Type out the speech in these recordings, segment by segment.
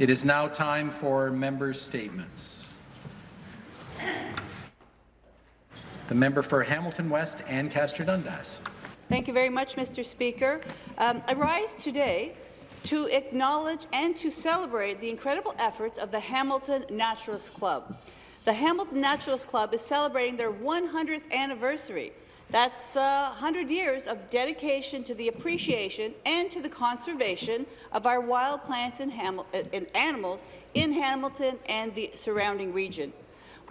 It is now time for members' statements. The member for Hamilton West, Ancaster Dundas. Thank you very much, Mr. Speaker. Um, I rise today to acknowledge and to celebrate the incredible efforts of the Hamilton Naturalist Club. The Hamilton Naturalist Club is celebrating their 100th anniversary. That's uh, 100 years of dedication to the appreciation and to the conservation of our wild plants and, and animals in Hamilton and the surrounding region.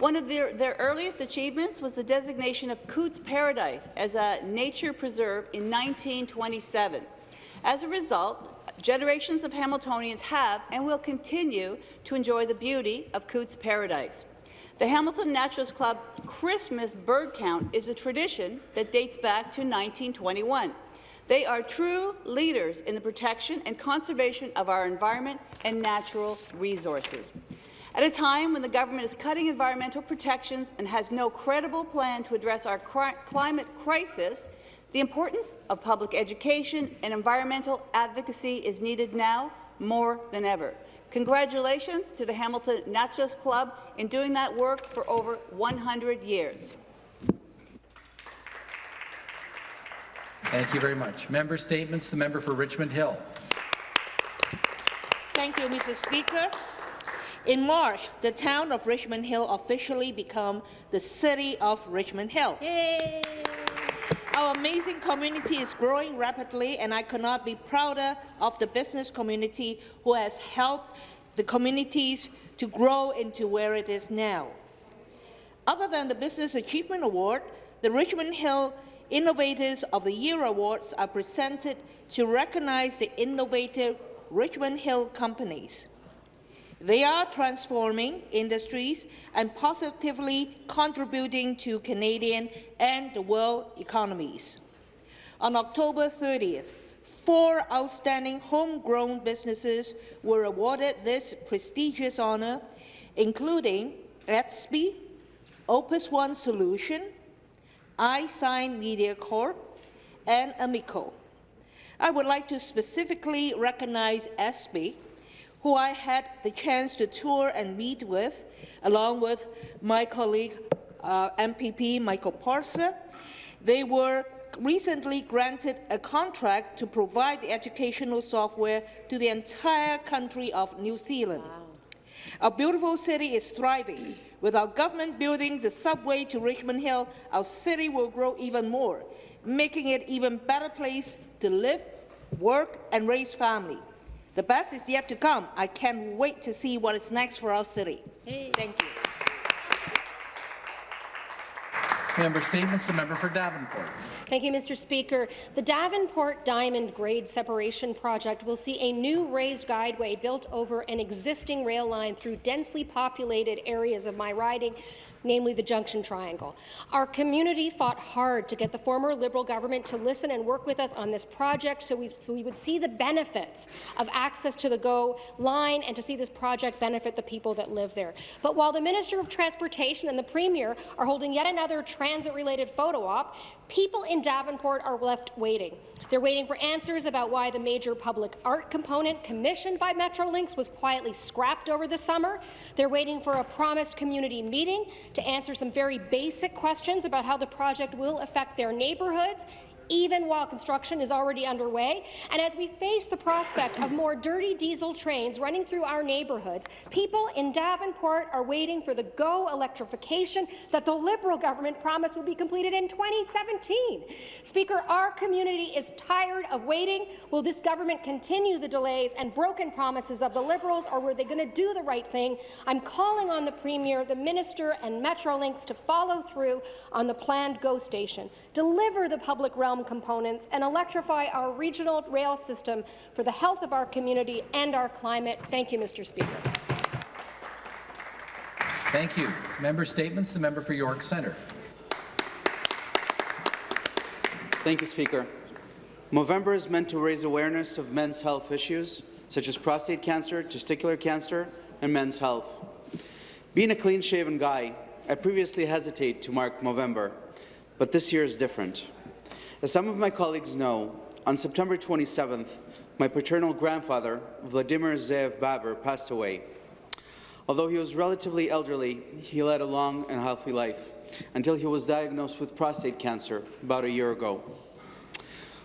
One of their, their, earliest achievements was the designation of Cootes Paradise as a nature preserve in 1927. As a result, generations of Hamiltonians have and will continue to enjoy the beauty of Cootes Paradise. The Hamilton Naturalist Club Christmas bird count is a tradition that dates back to 1921. They are true leaders in the protection and conservation of our environment and natural resources. At a time when the government is cutting environmental protections and has no credible plan to address our climate crisis, the importance of public education and environmental advocacy is needed now more than ever. Congratulations to the Hamilton Naturalist Club in doing that work for over 100 years. Thank you very much. Member statements. The member for Richmond Hill. Thank you, Mr. Speaker. In March, the town of Richmond Hill officially became the city of Richmond Hill. Yay! Our amazing community is growing rapidly, and I cannot be prouder of the business community who has helped the communities to grow into where it is now. Other than the Business Achievement Award, the Richmond Hill Innovators of the Year Awards are presented to recognize the innovative Richmond Hill companies. They are transforming industries and positively contributing to Canadian and the world economies. On October 30th, four outstanding homegrown businesses were awarded this prestigious honour, including Edsby, Opus One Solution, iSign Media Corp, and Amico. I would like to specifically recognize Edsby who I had the chance to tour and meet with, along with my colleague uh, MPP Michael Parsa. They were recently granted a contract to provide the educational software to the entire country of New Zealand. Wow. Our beautiful city is thriving. With our government building the subway to Richmond Hill, our city will grow even more, making it even better place to live, work and raise family. The best is yet to come. I can't wait to see what is next for our city. Hey. Thank you. Member statements. The member for Davenport. Thank you, Mr. Speaker. The Davenport Diamond Grade Separation Project will see a new raised guideway built over an existing rail line through densely populated areas of my riding namely the Junction Triangle. Our community fought hard to get the former Liberal government to listen and work with us on this project so we, so we would see the benefits of access to the GO line and to see this project benefit the people that live there. But while the Minister of Transportation and the Premier are holding yet another transit-related photo op, people in Davenport are left waiting. They're waiting for answers about why the major public art component commissioned by Metrolinx was quietly scrapped over the summer. They're waiting for a promised community meeting to answer some very basic questions about how the project will affect their neighbourhoods, even while construction is already underway. And as we face the prospect of more dirty diesel trains running through our neighbourhoods, people in Davenport are waiting for the GO electrification that the Liberal government promised would be completed in 2017. Speaker, our community is tired of waiting. Will this government continue the delays and broken promises of the Liberals, or were they going to do the right thing? I'm calling on the Premier, the Minister and Metrolinx to follow through on the planned GO station, deliver the public realm realm components and electrify our regional rail system for the health of our community and our climate. Thank you, Mr. Speaker. Thank you. Member statements. The member for York Centre. Thank you, Speaker. Movember is meant to raise awareness of men's health issues, such as prostate cancer, testicular cancer, and men's health. Being a clean-shaven guy, I previously hesitate to mark Movember, but this year is different. As some of my colleagues know, on September 27th, my paternal grandfather, Vladimir Zev Baber, passed away. Although he was relatively elderly, he led a long and healthy life until he was diagnosed with prostate cancer about a year ago.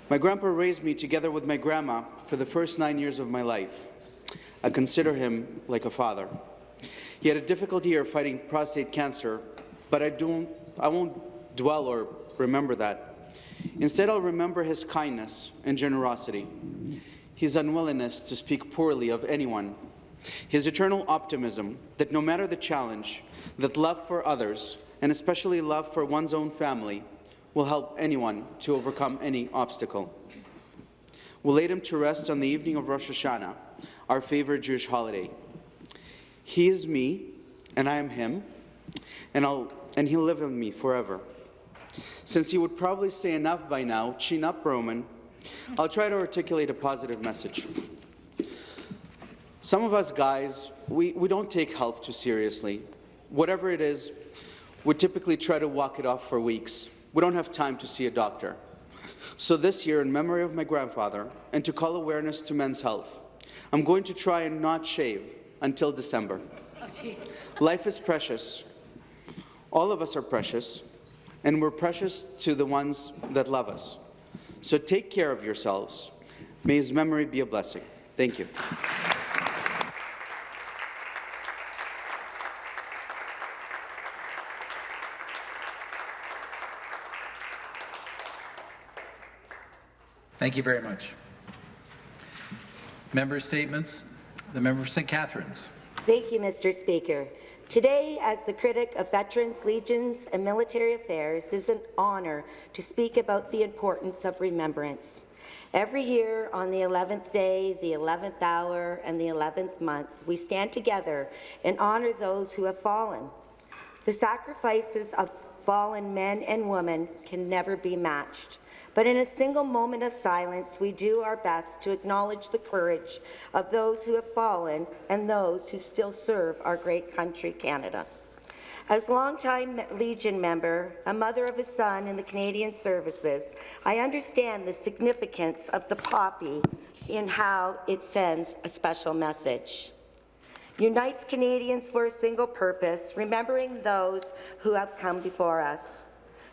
My grandpa raised me together with my grandma for the first nine years of my life. I consider him like a father. He had a difficult year fighting prostate cancer, but I, don't, I won't dwell or remember that. Instead, I'll remember his kindness and generosity, his unwillingness to speak poorly of anyone, his eternal optimism that no matter the challenge, that love for others, and especially love for one's own family, will help anyone to overcome any obstacle. We laid him to rest on the evening of Rosh Hashanah, our favorite Jewish holiday. He is me, and I am him, and, I'll, and he'll live in me forever. Since he would probably say enough by now, chin up, Roman, I'll try to articulate a positive message. Some of us guys, we, we don't take health too seriously. Whatever it is, we typically try to walk it off for weeks. We don't have time to see a doctor. So this year, in memory of my grandfather, and to call awareness to men's health, I'm going to try and not shave until December. Life is precious. All of us are precious, and we're precious to the ones that love us. So take care of yourselves. May his memory be a blessing. Thank you. Thank you very much. Member statements. The member for St. Catharines. Thank you, Mr. Speaker. Today, as the critic of Veterans, Legions and Military Affairs, is an honour to speak about the importance of remembrance. Every year, on the 11th day, the 11th hour, and the 11th month, we stand together and honour those who have fallen. The sacrifices of fallen men and women can never be matched. But in a single moment of silence, we do our best to acknowledge the courage of those who have fallen and those who still serve our great country, Canada. As longtime Legion member, a mother of a son in the Canadian Services, I understand the significance of the poppy in how it sends a special message. Unites Canadians for a single purpose, remembering those who have come before us.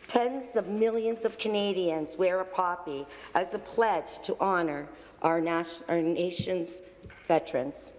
Tens of millions of Canadians wear a poppy as a pledge to honour our, our nation's veterans.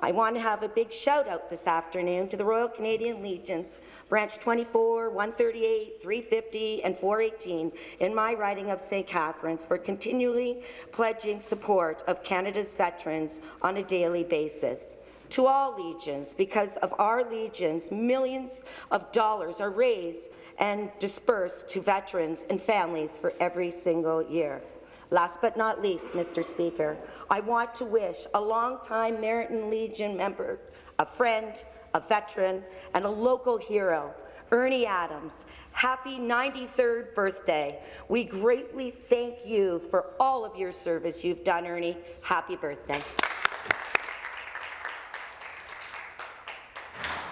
I want to have a big shout out this afternoon to the Royal Canadian Legions, Branch 24, 138, 350, and 418 in my riding of St. Catharines for continually pledging support of Canada's veterans on a daily basis to all legions. Because of our legions, millions of dollars are raised and dispersed to veterans and families for every single year. Last but not least, Mr. Speaker, I want to wish a longtime Merritton Legion member, a friend, a veteran, and a local hero, Ernie Adams, happy 93rd birthday. We greatly thank you for all of your service you've done, Ernie. Happy birthday.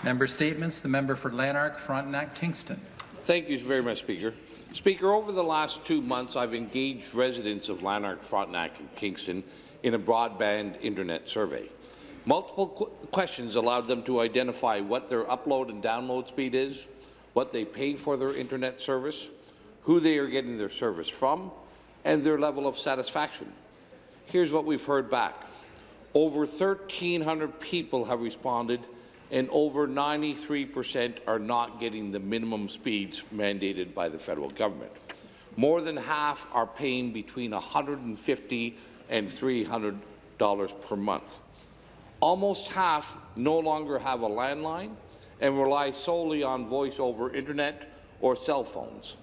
Member statements. The member for Lanark, Frontenac, Kingston. Thank you very much, Speaker. Speaker, over the last two months, I've engaged residents of Lanark, Frontenac, and Kingston in a broadband internet survey. Multiple qu questions allowed them to identify what their upload and download speed is, what they pay for their internet service, who they are getting their service from, and their level of satisfaction. Here's what we've heard back. Over 1,300 people have responded and over 93% are not getting the minimum speeds mandated by the federal government. More than half are paying between 150 and $300 per month. Almost half no longer have a landline and rely solely on voice over internet or cell phones.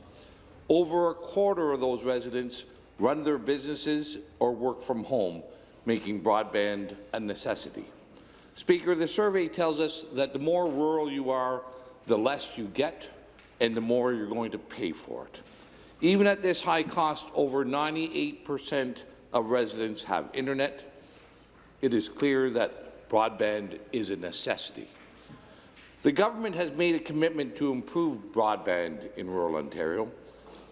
Over a quarter of those residents run their businesses or work from home, making broadband a necessity. Speaker, the survey tells us that the more rural you are, the less you get and the more you're going to pay for it. Even at this high cost, over 98% of residents have internet. It is clear that broadband is a necessity. The government has made a commitment to improve broadband in rural Ontario,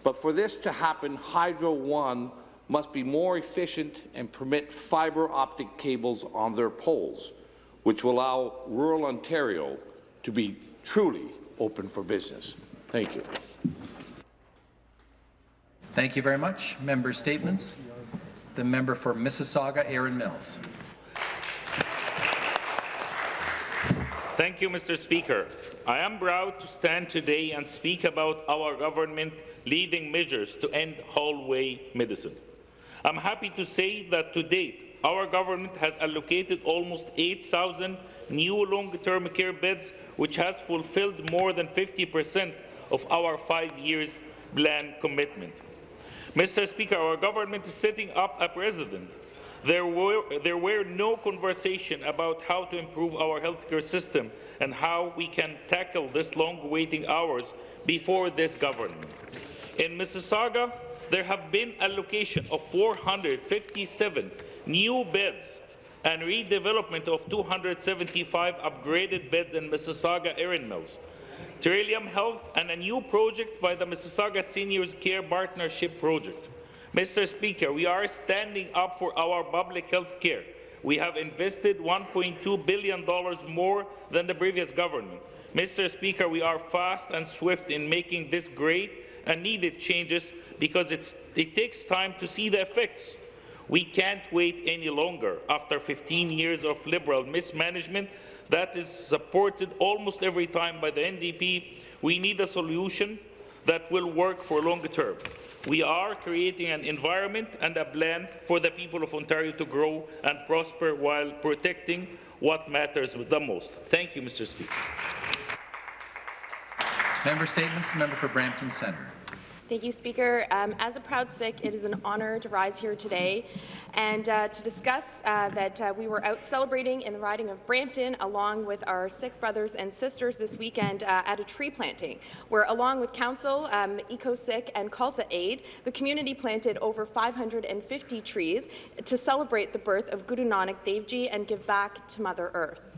but for this to happen, Hydro One must be more efficient and permit fibre optic cables on their poles, which will allow rural Ontario to be truly open for business. Thank you. Thank you very much. Member statements. The member for Mississauga, Erin Mills. Thank you, Mr. Speaker. I am proud to stand today and speak about our government leading measures to end hallway medicine. I'm happy to say that to date, our government has allocated almost 8,000 new long-term care beds, which has fulfilled more than 50 percent of our five years plan commitment. Mr. Speaker, our government is setting up a precedent there were, there were no conversation about how to improve our healthcare system and how we can tackle this long waiting hours before this government. In Mississauga, there have been allocation of 457 new beds and redevelopment of 275 upgraded beds in Mississauga Erin Mills. Trillium Health and a new project by the Mississauga Seniors Care Partnership Project. Mr. Speaker, we are standing up for our public health care. We have invested $1.2 billion more than the previous government. Mr. Speaker, we are fast and swift in making this great and needed changes because it takes time to see the effects. We can't wait any longer. After 15 years of Liberal mismanagement that is supported almost every time by the NDP, we need a solution that will work for longer term. We are creating an environment and a plan for the people of Ontario to grow and prosper while protecting what matters the most. Thank you, Mr. Speaker. Member statements. The member for Brampton Centre. Thank you, Speaker. Um, as a proud Sikh, it is an honour to rise here today and uh, to discuss uh, that uh, we were out celebrating in the riding of Brampton along with our Sikh brothers and sisters this weekend uh, at a tree planting, where along with Council, um, Eco-Sikh and Khalsa Aid, the community planted over 550 trees to celebrate the birth of Guru Nanak Dev Ji and give back to Mother Earth.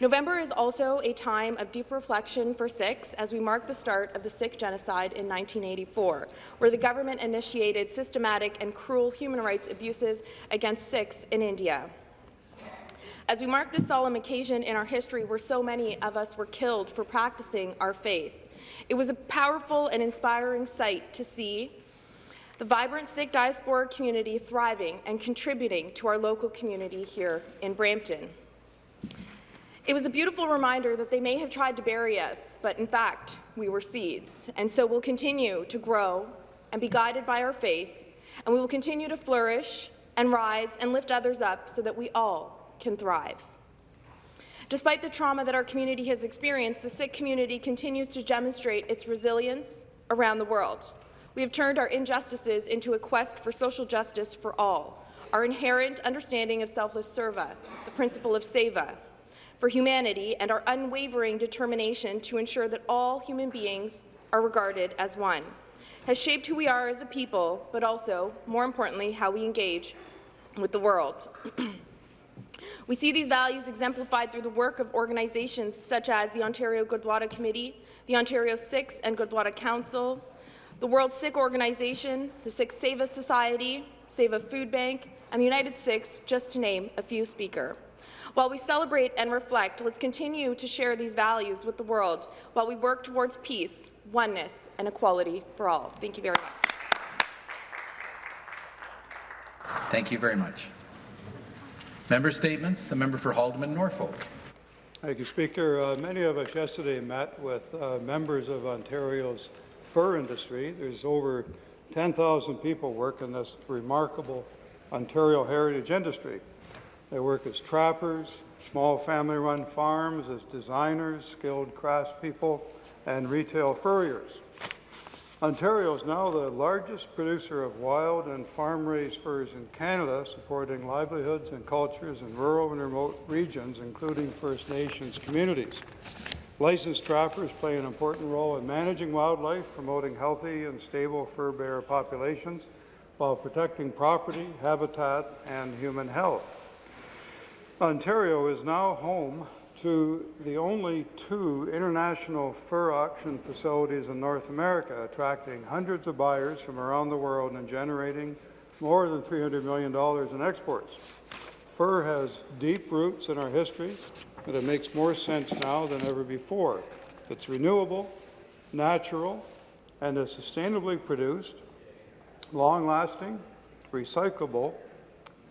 November is also a time of deep reflection for Sikhs as we mark the start of the Sikh genocide in 1984, where the government initiated systematic and cruel human rights abuses against Sikhs in India. As we mark this solemn occasion in our history where so many of us were killed for practicing our faith, it was a powerful and inspiring sight to see the vibrant Sikh diaspora community thriving and contributing to our local community here in Brampton. It was a beautiful reminder that they may have tried to bury us, but in fact, we were seeds, and so we'll continue to grow and be guided by our faith, and we will continue to flourish and rise and lift others up so that we all can thrive. Despite the trauma that our community has experienced, the Sikh community continues to demonstrate its resilience around the world. We have turned our injustices into a quest for social justice for all, our inherent understanding of selfless seva, the principle of seva, for humanity and our unwavering determination to ensure that all human beings are regarded as one, has shaped who we are as a people, but also, more importantly, how we engage with the world. we see these values exemplified through the work of organizations such as the Ontario Gurdwara Committee, the Ontario Sikhs and Gurdwara Council, the World Sikh Organization, the Sikh Seva Society, Seva Food Bank, and the United Sikhs, just to name a few speaker. While we celebrate and reflect, let's continue to share these values with the world while we work towards peace, oneness, and equality for all. Thank you very much. Thank you very much. Member statements. The member for Haldimand Norfolk. Thank you, Speaker. Uh, many of us yesterday met with uh, members of Ontario's fur industry. There's over 10,000 people work in this remarkable Ontario heritage industry. They work as trappers, small family-run farms, as designers, skilled craftspeople, and retail furriers. Ontario is now the largest producer of wild and farm-raised furs in Canada, supporting livelihoods and cultures in rural and remote regions, including First Nations communities. Licensed trappers play an important role in managing wildlife, promoting healthy and stable fur bearer populations, while protecting property, habitat, and human health. Ontario is now home to the only two international fur auction facilities in North America, attracting hundreds of buyers from around the world and generating more than $300 million in exports. Fur has deep roots in our history, and it makes more sense now than ever before. It's renewable, natural, and is sustainably produced, long-lasting, recyclable,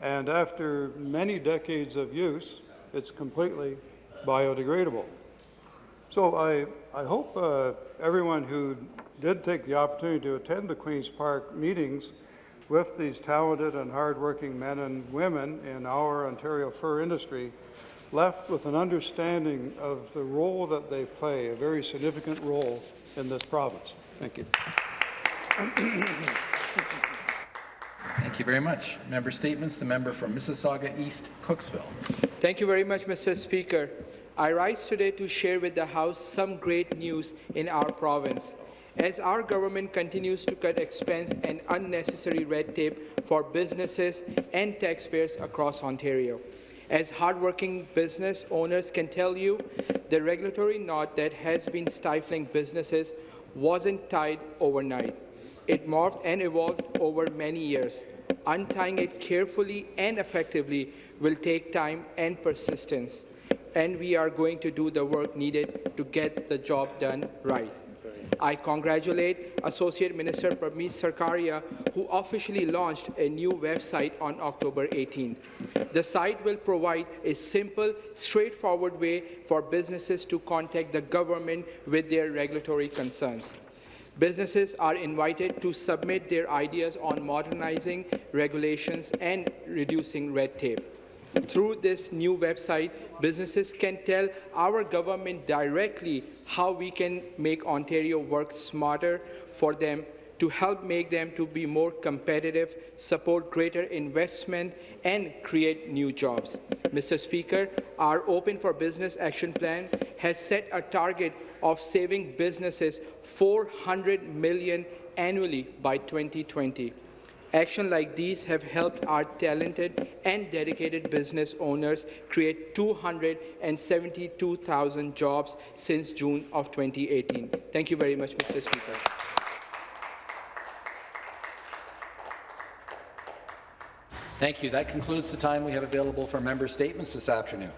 and after many decades of use, it's completely biodegradable. So I, I hope uh, everyone who did take the opportunity to attend the Queen's Park meetings with these talented and hardworking men and women in our Ontario fur industry left with an understanding of the role that they play, a very significant role in this province. Thank you. Thank you very much. Member statements. The member from Mississauga East, Cooksville. Thank you very much, Mr. Speaker. I rise today to share with the House some great news in our province. As our government continues to cut expense and unnecessary red tape for businesses and taxpayers across Ontario. As hardworking business owners can tell you, the regulatory knot that has been stifling businesses wasn't tied overnight. It morphed and evolved over many years. Untying it carefully and effectively will take time and persistence, and we are going to do the work needed to get the job done right. I congratulate Associate Minister Prabmeet Sarkaria, who officially launched a new website on October 18th. The site will provide a simple, straightforward way for businesses to contact the government with their regulatory concerns. Businesses are invited to submit their ideas on modernizing regulations and reducing red tape. Through this new website, businesses can tell our government directly how we can make Ontario work smarter for them to help make them to be more competitive, support greater investment, and create new jobs. Mr. Speaker, our Open for Business Action Plan has set a target of saving businesses 400 million annually by 2020. Action like these have helped our talented and dedicated business owners create 272,000 jobs since June of 2018. Thank you very much, Mr. Speaker. Thank you. That concludes the time we have available for member statements this afternoon.